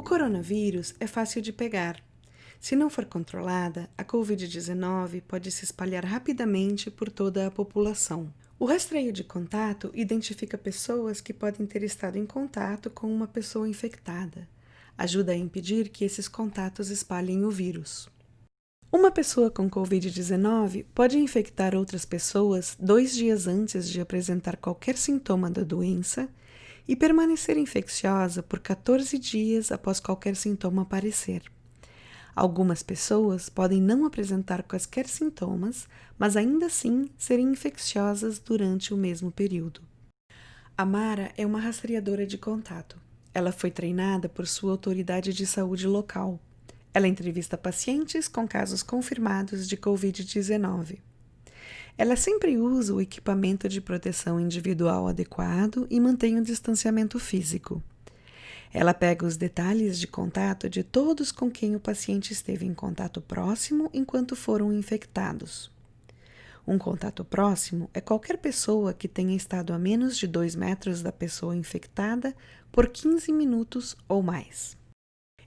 O coronavírus é fácil de pegar. Se não for controlada, a Covid-19 pode se espalhar rapidamente por toda a população. O rastreio de contato identifica pessoas que podem ter estado em contato com uma pessoa infectada. Ajuda a impedir que esses contatos espalhem o vírus. Uma pessoa com Covid-19 pode infectar outras pessoas dois dias antes de apresentar qualquer sintoma da doença e permanecer infecciosa por 14 dias após qualquer sintoma aparecer. Algumas pessoas podem não apresentar quaisquer sintomas, mas ainda assim serem infecciosas durante o mesmo período. A Mara é uma rastreadora de contato. Ela foi treinada por sua autoridade de saúde local. Ela entrevista pacientes com casos confirmados de Covid-19. Ela sempre usa o equipamento de proteção individual adequado e mantém o distanciamento físico. Ela pega os detalhes de contato de todos com quem o paciente esteve em contato próximo enquanto foram infectados. Um contato próximo é qualquer pessoa que tenha estado a menos de 2 metros da pessoa infectada por 15 minutos ou mais.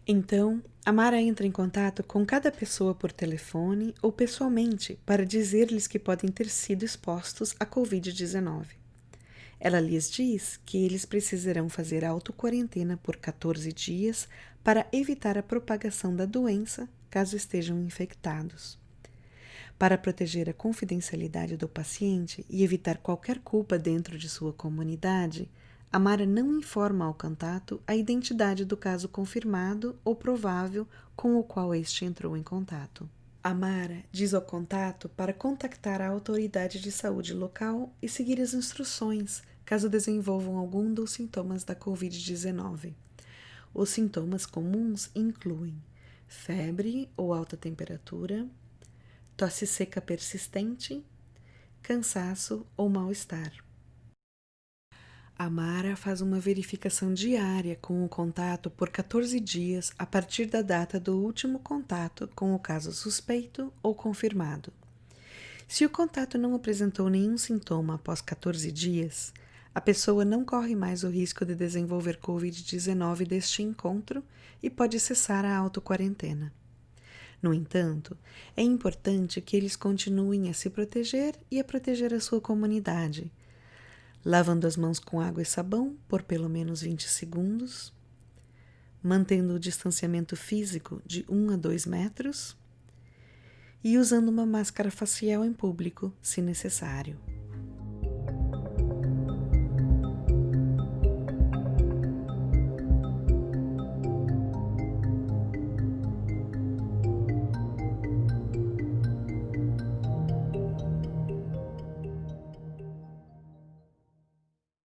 Então, a Mara entra em contato com cada pessoa por telefone ou pessoalmente para dizer-lhes que podem ter sido expostos à Covid-19. Ela lhes diz que eles precisarão fazer autoquarentena por 14 dias para evitar a propagação da doença caso estejam infectados. Para proteger a confidencialidade do paciente e evitar qualquer culpa dentro de sua comunidade, a Mara não informa ao contato a identidade do caso confirmado ou provável com o qual este entrou em contato. A Mara diz ao contato para contactar a autoridade de saúde local e seguir as instruções caso desenvolvam algum dos sintomas da Covid-19. Os sintomas comuns incluem febre ou alta temperatura, tosse seca persistente, cansaço ou mal-estar. A Mara faz uma verificação diária com o contato por 14 dias a partir da data do último contato com o caso suspeito ou confirmado. Se o contato não apresentou nenhum sintoma após 14 dias, a pessoa não corre mais o risco de desenvolver Covid-19 deste encontro e pode cessar a autoquarentena. No entanto, é importante que eles continuem a se proteger e a proteger a sua comunidade lavando as mãos com água e sabão por pelo menos 20 segundos, mantendo o distanciamento físico de 1 a 2 metros e usando uma máscara facial em público, se necessário.